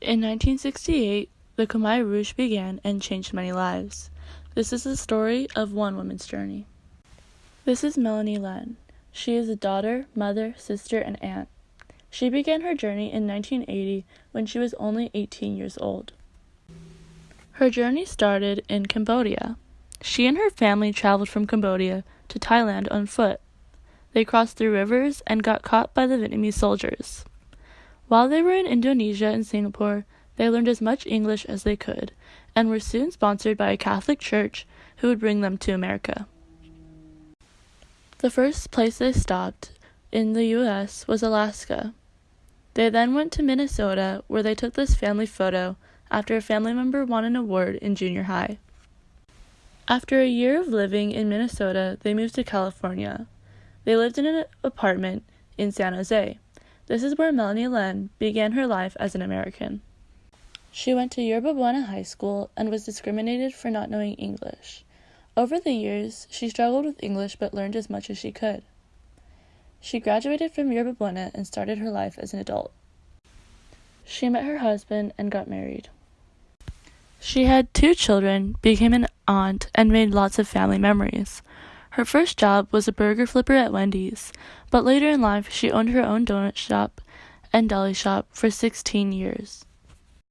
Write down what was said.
In 1968, the Khmer Rouge began and changed many lives. This is the story of one woman's journey. This is Melanie Len. She is a daughter, mother, sister, and aunt. She began her journey in 1980 when she was only 18 years old. Her journey started in Cambodia. She and her family traveled from Cambodia to Thailand on foot. They crossed through rivers and got caught by the Vietnamese soldiers. While they were in Indonesia and Singapore, they learned as much English as they could and were soon sponsored by a Catholic church who would bring them to America. The first place they stopped in the US was Alaska. They then went to Minnesota where they took this family photo after a family member won an award in junior high. After a year of living in Minnesota, they moved to California. They lived in an apartment in San Jose. This is where Melanie Len began her life as an American. She went to Yerba Buena High School and was discriminated for not knowing English. Over the years, she struggled with English but learned as much as she could. She graduated from Yerba Buena and started her life as an adult. She met her husband and got married. She had two children, became an aunt, and made lots of family memories. Her first job was a burger flipper at Wendy's, but later in life she owned her own donut shop and deli shop for 16 years.